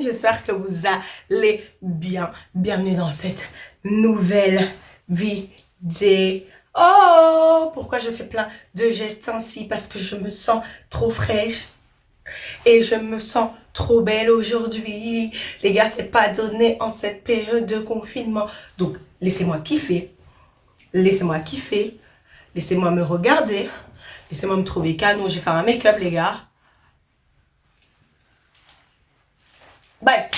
j'espère que vous allez bien. Bienvenue dans cette nouvelle vidéo. Oh, pourquoi je fais plein de gestes ainsi? Parce que je me sens trop fraîche et je me sens trop belle aujourd'hui. Les gars, c'est pas donné en cette période de confinement. Donc, laissez-moi kiffer. Laissez-moi kiffer. Laissez-moi me regarder. Laissez-moi me trouver canon. J'ai fait un make-up, les gars. Bref,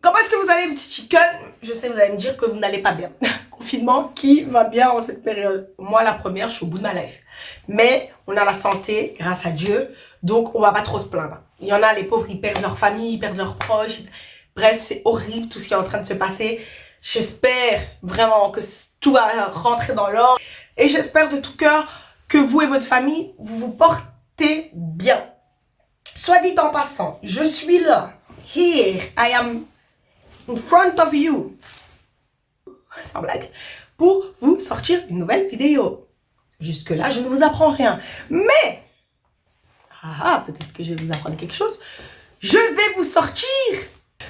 comment est-ce que vous allez, petit chicken? Je sais, vous allez me dire que vous n'allez pas bien. Confinement, qui va bien en cette période? Moi, la première, je suis au bout de ma life. Mais on a la santé, grâce à Dieu, donc on va pas trop se plaindre. Il y en a, les pauvres, ils perdent leur famille, ils perdent leurs proches. Bref, c'est horrible tout ce qui est en train de se passer. J'espère vraiment que tout va rentrer dans l'ordre. Et j'espère de tout cœur que vous et votre famille, vous vous portez bien. Soit dit en passant, je suis là Here, I am in front of you. Sans blague. Pour vous sortir une nouvelle vidéo. Jusque-là, je ne vous apprends rien. Mais, ah, ah, peut-être que je vais vous apprendre quelque chose. Je vais vous sortir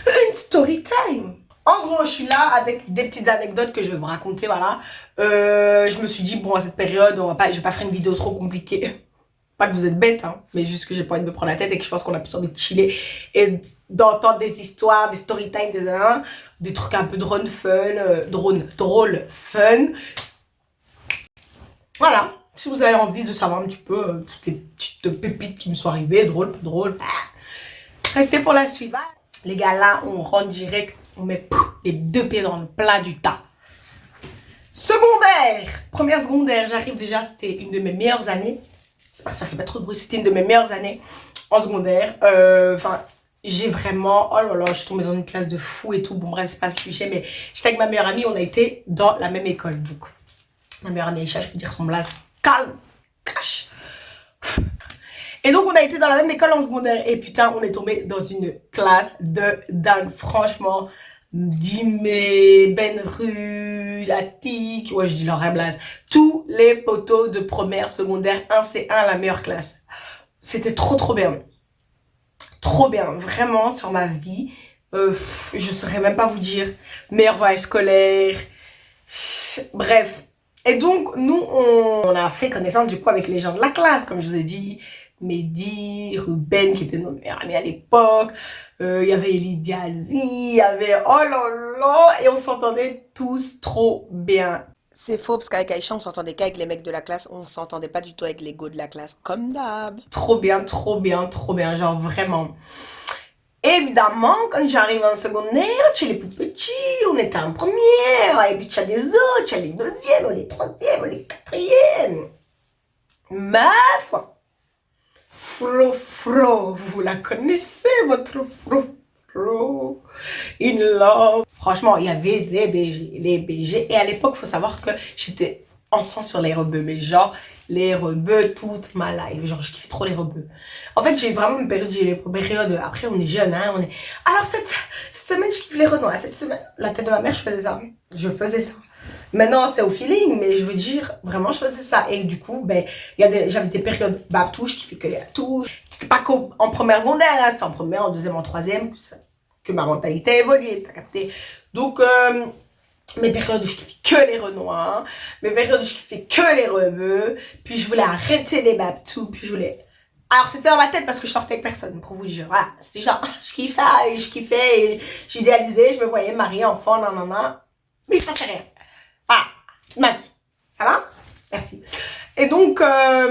une story time. En gros, je suis là avec des petites anecdotes que je vais vous raconter, voilà. Euh, je me suis dit, bon, à cette période, on va pas, je vais pas faire une vidéo trop compliquée. Pas que vous êtes bête, hein, mais juste que j'ai pas envie de me prendre la tête et que je pense qu'on a plus envie de chiller et d'entendre des histoires, des story time, des, des trucs un peu drone fun, euh, drone, drôle, fun. Voilà. Si vous avez envie de savoir un petit peu euh, toutes les petites pépites qui me sont arrivées, drôle, drôle, restez pour la suite. Les gars, là, on rentre direct, on met les deux pieds dans le plat du tas. Secondaire Première secondaire, j'arrive déjà, c'était une de mes meilleures années ça fait pas trop de bruit, c'était une de mes meilleures années en secondaire. Euh, enfin, j'ai vraiment, oh là là, je suis tombée dans une classe de fou et tout. Bon, bref, c'est pas ce cliché, mais j'étais avec ma meilleure amie, on a été dans la même école. Donc, ma meilleure amie Aïcha, je peux dire son blaze, calme, cache. Et donc, on a été dans la même école en secondaire. Et putain, on est tombé dans une classe de dingue. Franchement, Dimé, Benru, Latik, ouais je dis leur blaze, tous les poteaux de première, secondaire, 1C1, la meilleure classe. C'était trop trop bien. Trop bien, vraiment sur ma vie. Euh, je saurais même pas vous dire. Meilleur voyage scolaire. Bref. Et donc, nous, on, a fait connaissance du coup avec les gens de la classe, comme je vous ai dit. Mehdi, Ruben qui était notre meilleur ami à l'époque, euh, il y avait Lydia il y avait oh là, et on s'entendait tous trop bien. C'est faux parce qu'avec Aïcha on s'entendait qu'avec les mecs de la classe, on s'entendait pas du tout avec les de la classe, comme d'hab. Trop bien, trop bien, trop bien, genre vraiment. Évidemment, quand j'arrive en secondaire, chez les plus petits, on était en première, et puis tu as des autres, tu as les deuxièmes, les troisièmes, les quatrièmes. Meuf Fro Fro, vous la connaissez, votre Fro In love. Franchement, il y avait des BG, les BG. Et à l'époque, il faut savoir que j'étais ensemble sur les rebeux, mais genre les rebeux toute ma life. Genre, je kiffais trop les rebeux. En fait, j'ai vraiment une période, les périodes, après on est jeune, hein, on. Alors, cette, cette semaine, je kiffe les renois. Cette semaine, la tête de ma mère, je faisais ça. Je faisais ça. Maintenant, c'est au feeling, mais je veux dire, vraiment, je faisais ça. Et du coup, ben, j'avais des périodes touche qui fait que les touches. C'était pas qu'en première secondaire, hein, c'était en première, en deuxième, en troisième, que ma mentalité a évolué, t'as capté. Donc, euh, mes périodes où je kiffais que les renois, mes périodes où je kiffais que les rebeux, puis je voulais arrêter les babtous, puis je voulais... Alors, c'était dans ma tête parce que je sortais avec personne, pour vous dire. Voilà, c'était genre, je kiffe ça, et je kiffais, j'idéalisais, je me voyais mariée, enfant, nan, nan, nan. Mais il se passait rien. Ah, toute ma vie. Ça va? Merci. Et donc, euh,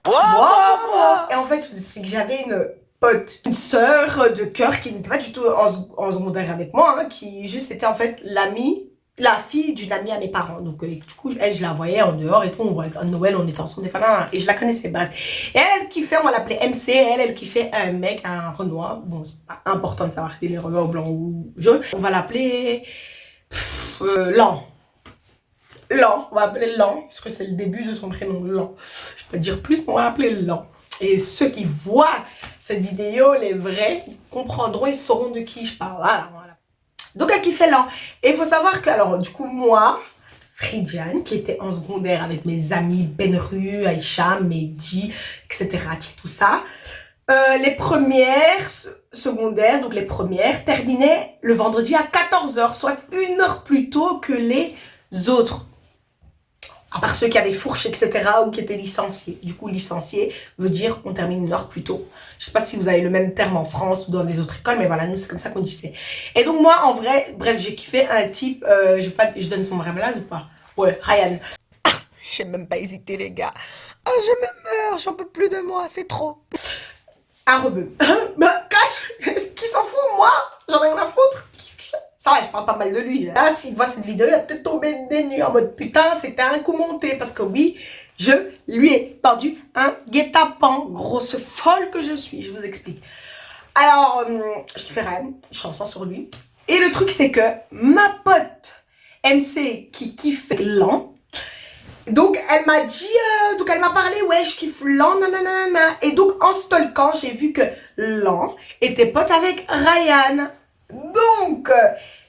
et en fait, je vous explique, j'avais une pote, une sœur de cœur qui n'était pas du tout en, en secondaire avec moi, hein, qui juste était en fait l'amie, la fille d'une amie à mes parents. Donc, euh, du coup, elle, je la voyais en dehors et tout, on voyait, à Noël, on était ensemble, et je la connaissais, bref. Et elle, qui fait, on va l'appeler MC, elle, elle qui fait un mec, un Renoir, bon, c'est pas important de savoir si est Renoir blanc ou jaune, on va l'appeler, euh, Lan. Lan, on va appeler Lan, parce que c'est le début de son prénom, Lan. Je peux dire plus, mais on va l'appeler Lan. Et ceux qui voient cette vidéo, les vrais, comprendront, ils sauront de qui je parle. Voilà, voilà. Donc, elle qui fait Lan. Et il faut savoir que, alors, du coup, moi, Fridiane, qui était en secondaire avec mes amis Benru, Aïcha, Mehdi, etc., tout ça, Euh, les premières secondaires, donc les premières, terminaient le vendredi à 14h, soit une heure plus tôt que les autres. À part ceux qui avaient fourche, etc. ou qui étaient licenciés. Du coup, licencié veut dire qu'on termine une heure plus tôt. Je sais pas si vous avez le même terme en France ou dans les autres écoles, mais voilà, nous, c'est comme ça qu'on disait. Et donc, moi, en vrai, bref, j'ai kiffé un type, euh, je, pas, je donne son vrai blaze ou pas? Ouais, Ryan. J'ai même pas hésité, les gars. Oh, je me meurs, j'en peux plus de moi, c'est trop. Un rebeu. bah, cache Qui s'en fout, moi J'en ai rien à foutre. Je parle pas mal de lui. Là, s'il voit cette vidéo, il va peut-être tomber des nues en mode putain, c'était un coup monté. Parce que oui, je lui ai tendu un guet-apens. Grosse folle que je suis, je vous explique. Alors, euh, je te fais rien, chanson sur lui. Et le truc, c'est que ma pote MC qui kiffe lent, donc, elle m'a dit, euh, donc elle m'a parlé, ouais, je kiffe Lan, nanana. Et donc, en stalkant, j'ai vu que Lan était pote avec Ryan. Donc,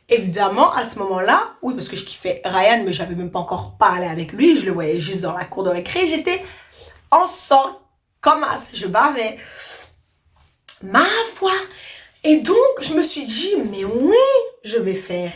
évidemment, à ce moment-là, oui, parce que je kiffais Ryan, mais j'avais même pas encore parlé avec lui, je le voyais juste dans la cour de récré, j'étais en sang, comme as, je bavais. Ma foi Et donc, je me suis dit, mais oui, je vais faire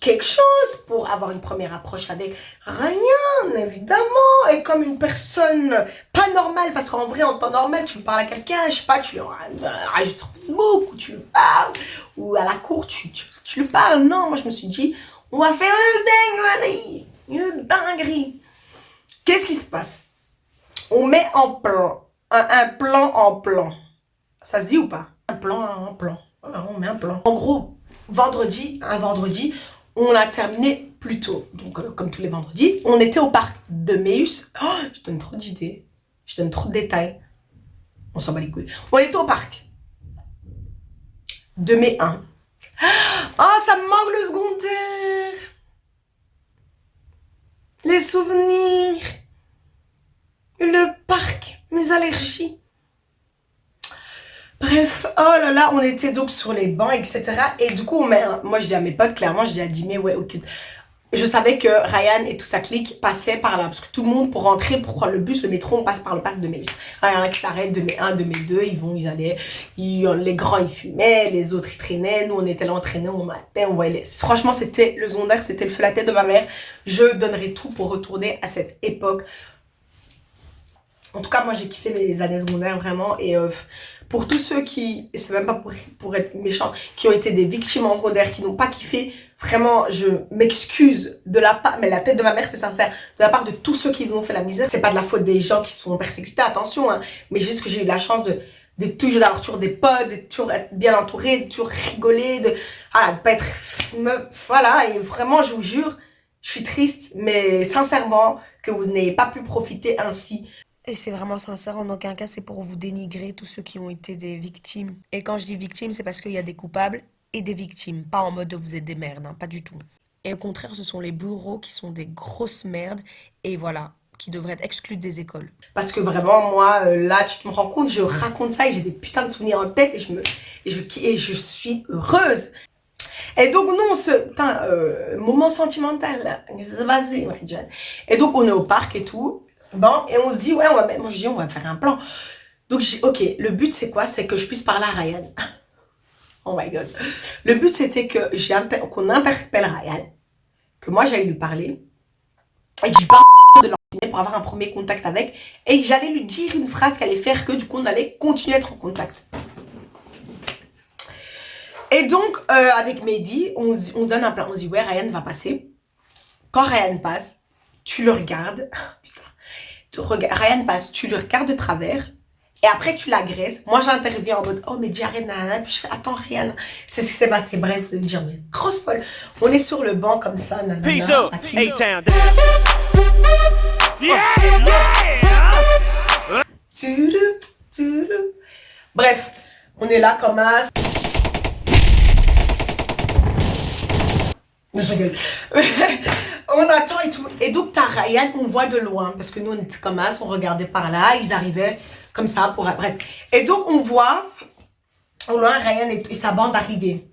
quelque chose pour avoir une première approche avec rien, évidemment. Et comme une personne pas normale, parce qu'en vrai, en temps normal, tu parles à quelqu'un, je sais pas, tu lui rajoutes sur Facebook, ou tu parles, ou à la cour, tu, tu, lui parles. Non, moi, je me suis dit, on va faire une dinguerie, une dinguerie. Qu'est-ce qui se passe? On met en plan, un, plan en plan. Ça se dit ou pas? Un plan en plan. Voilà, on met un plan. En gros, vendredi, un vendredi, on a terminé plus tôt. Donc, euh, comme tous les vendredis, on était au parc de Meus. Oh, je donne trop d'idées. Je donne trop de détails. On s'en bat les couilles. On était au parc. De mai 1. Ah, ça me manque le secondaire. Les souvenirs. Le parc. Mes allergies. Bref, oh là là, on était donc sur les bancs, etc. Et du coup, moi je dis à mes potes, clairement, je dis à Dimé, ouais, ok. Je savais que Ryan et tout sa clique passaient par là. Parce que tout le monde, pour rentrer, pour prendre le bus, le métro, on passe par le parc de Méus. Il y en a qui s'arrêtent de mai 1, de mai 2, ils vont, ils allaient. les grands, ils fumaient, les autres, ils traînaient. Nous, on était là, on traînait, on matin, on voyait Franchement, c'était le secondaire, c'était le feu la tête de ma mère. Je donnerais tout pour retourner à cette époque. En tout cas, moi, j'ai kiffé mes années secondaires, vraiment. Et euh, pour tous ceux qui, et c'est même pas pour, être méchant, qui ont été des victimes en secondaire, qui n'ont pas kiffé, vraiment, je m'excuse de la part, mais la tête de ma mère, c'est sincère, de la part de tous ceux qui nous ont fait la misère. C'est pas de la faute des gens qui sont persécutés, attention, hein, mais juste que j'ai eu la chance de, toujours d'avoir toujours des potes, de toujours être bien entouré, de toujours rigoler, de, voilà, de pas être, voilà, et vraiment, je vous jure, je suis triste, mais sincèrement, que vous n'ayez pas pu profiter ainsi et c'est vraiment sincère, en aucun cas c'est pour vous dénigrer tous ceux qui ont été des victimes. Et quand je dis victimes, c'est parce qu'il y a des coupables et des victimes. Pas en mode vous êtes des merdes, hein, pas du tout. Et au contraire, ce sont les bureaux qui sont des grosses merdes. Et voilà, qui devraient être exclus des écoles. Parce que vraiment, moi, euh, là, tu me rends compte, je raconte ça et j'ai des putains de souvenirs en tête et je, me, et je, et je suis heureuse. Et donc, nous, ce euh, moment sentimental, vas-y, Et donc, on est au parc et tout. Bon, et on se dit, ouais, on va, moi, je dis, on va faire un plan. Donc, dis, ok, le but, c'est quoi? C'est que je puisse parler à Ryan. Oh my God. Le but, c'était que qu'on interpelle Ryan, que moi, j'allais lui parler, et que je parle de l'enseigner pour avoir un premier contact avec, et j'allais lui dire une phrase qui allait faire que, du coup, on allait continuer à être en contact. Et donc, euh, avec Mehdi, on, on donne un plan. On se dit, ouais, Ryan va passer. Quand Ryan passe, tu le regardes. Putain Ryan passe, tu le regardes de travers, et après tu l'agresses. Moi j'interviens en mode, oh mais diarrhée, nanana, puis je fais, attends Ryan, c'est ce qui s'est passé, bref, vous allez dire, mais grosse folle. On est sur le banc comme ça, nanana. Peace up, A-Town. Yeah, yeah. Bref, on est là comme as. Je rigole. on attend et tout. Et donc, t'as Ryan, on voit de loin. Parce que nous, on était comme ça, on regardait par là. Ils arrivaient comme ça pour... Bref. Et donc, on voit au loin Ryan et, sa bande arriver.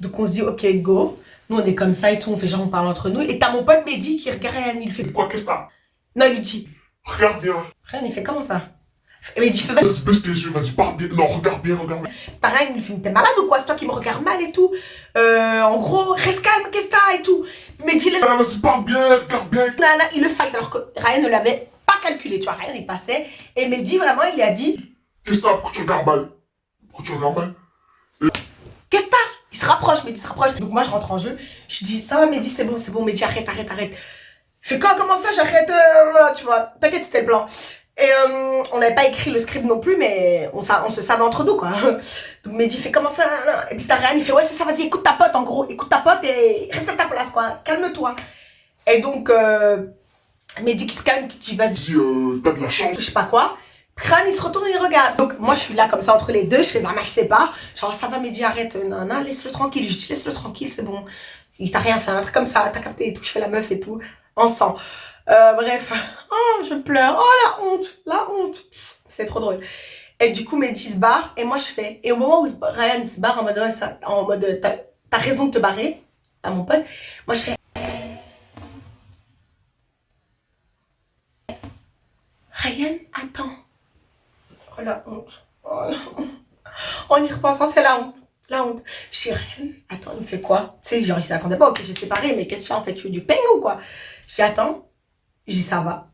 Donc, on se dit, ok, go. Nous, on est comme ça et tout. On fait genre, on parle entre nous. Et t'as mon pote Mehdi qui regarde Ryan. Il fait... Quoi, qu'est-ce que Non, il lui dit... Regarde bien. Ryan, il fait comment ça? Et il dit, fais vas-y. Baisse tes yeux, vas-y, parle bien. Non, regarde bien, regarde bien. Pareil, il me fait, t'es malade ou quoi? C'est toi qui me regarde mal et tout. Euh, en gros, reste calme, qu'est-ce que t'as et tout. Mais dis-le. Ah, vas-y, parle bien, regarde bien. Nana, il le fight alors que Ryan ne l'avait pas calculé, tu vois. Ryan, il passait. Et Mehdi, vraiment, il a dit, Qu'est-ce que t'as? Pourquoi tu regardes mal? Pourquoi tu regardes mal? Qu'est-ce que t'as? Il se rapproche, Mehdi se rapproche. Donc moi, je rentre en jeu. Je dis, ça va, Mehdi, c'est bon, c'est bon, Mehdi, arrête, arrête, arrête. Fais quoi, comment ça, j'arrête, euh, tu vois? T'inquiète, c'était le plan. Et euh, on n'avait pas écrit le script non plus, mais on, on se savait entre nous, quoi. Donc Mehdi fait comment ça Et puis t'as Ryan, il fait ouais, c'est ça, vas-y, écoute ta pote, en gros. Écoute ta pote et reste à ta place, quoi. Calme-toi. Et donc, euh, Mehdi qui se calme, qui dit vas-y. Euh, t'as de la chance. Je sais pas quoi. Ryan, il se retourne et il regarde. Donc moi, je suis là comme ça entre les deux. Je fais, ah, mais je sais pas. Genre, ça va, Mehdi, arrête. Non, non, laisse-le tranquille. Je dis, laisse-le tranquille, c'est bon. Il t'a rien fait, un truc comme ça. T'as capté et tout. Je fais la meuf et tout. On sent. Euh, bref. Oh, je pleure. Oh, la honte. La honte. C'est trop drôle. Et du coup, Mehdi se barre. Et moi, je fais. Et au moment où Ryan se barre en mode, en mode, t'as raison de te barrer, à mon pote. Moi, je fais. Ryan, attends. Oh, la honte. Oh, la honte. En y repensant, c'est la honte. La honte. Je dis, Ryan, attends, il me fait quoi? Tu sais, genre, il s'attendait pas. Ok, j'ai séparé, mais qu'est-ce que en fait? Tu veux du pain ou quoi? Je dis, attends. Je dis, ça va.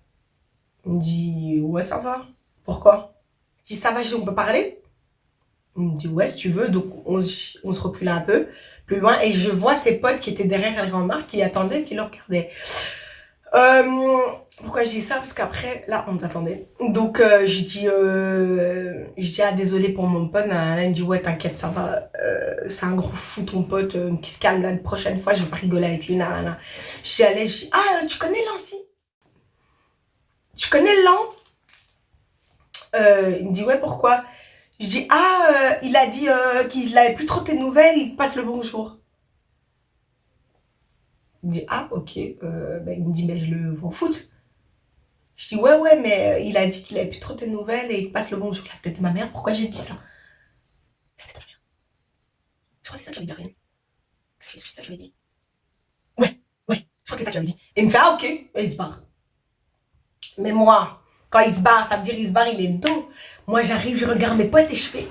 Il me dit, ouais, ça va. Pourquoi? Je dis, ça va, je dis, on peut parler? Il me dit, ouais, si tu veux. Donc, on, se recule un peu plus loin. Et je vois ses potes qui étaient derrière la grand marque, qui attendaient, qui le regardaient. Euh, pourquoi je dis ça? Parce qu'après, là, on t'attendait. Donc, euh, j'ai dit, euh, j'ai dit, ah, désolé pour mon pote. Là, il me dit, ouais, t'inquiète, ça va. Euh, c'est un gros fou, ton pote, euh, qui se calme là. La prochaine fois, je vais rigoler avec lui. Nan, J'y allais, j'ai ah, tu connais Lancy? Tu connais Lan? Euh, Il me dit, ouais, pourquoi? Je dis, ah, euh, il a dit qu'il n'avait plus trop tes nouvelles, il passe le bonjour. Il me dit, ah, ok. Euh, ben, il me dit, mais je le vois foot. Je dis, ouais, ouais, mais il a dit qu'il avait plus trop tes nouvelles et il passe le bonjour. La tête de ma mère, pourquoi j'ai dit ça? La tête de ma mère. Je crois que c'est ça que j'avais dit rien. C'est ça que j'avais dit. Ouais, ouais, je crois que c'est ça que j'avais dit. Et il me fait, ah, ok. Et il se barre. Mais moi, quand il se barre, ça veut dire il se barre, il est dos. Moi, j'arrive, je regarde mes potes et je fais.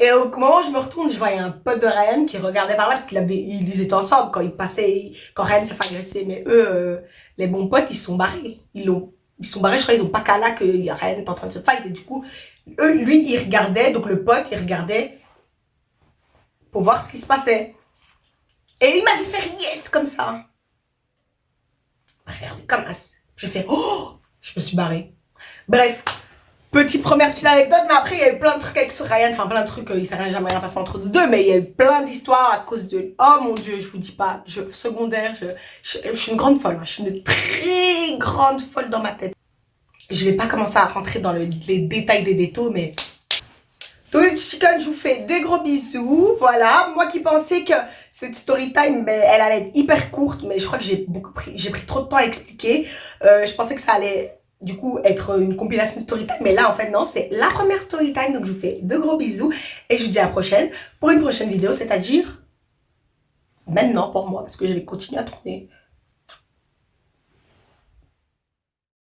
Et au moment où je me retourne, je voyais un pote de Ryan qui regardait par là parce qu'ils ils étaient ensemble quand ils passaient, quand Ryan s'est fait agresser. Mais eux, euh, les bons potes, ils sont barrés. Ils l'ont, ils sont barrés, je crois, ils ont pas qu'à là que Ryan est en train de se fight. Et du coup, eux, lui, il regardait, donc le pote, il regardait pour voir ce qui se passait. Et il m'a dit faire yes comme ça. Regardez, comme ça. Je fais, oh, je me suis barrée. Bref, Petite première petite anecdote, mais après il y a eu plein de trucs avec ce Ryan, enfin plein de trucs, euh, il s'est jamais rien passé entre nous deux, mais il y a eu plein d'histoires à cause de... Oh mon dieu, je vous dis pas, je, secondaire, je, je, suis une grande folle, hein. je suis une très grande folle dans ma tête. Je vais pas commencer à rentrer dans les détails des détails, mais... Le chicken, je vous fais des gros bisous, voilà. Moi qui pensais que cette story time, ben, elle allait être hyper courte, mais je crois que j'ai pris, trop de temps à expliquer. Euh, je pensais que ça allait du coup être une compilation de story time mais là en fait non c'est la première story time donc je vous fais de gros bisous et je vous dis à la prochaine pour une prochaine vidéo c'est à dire maintenant pour moi parce que je vais continuer à tourner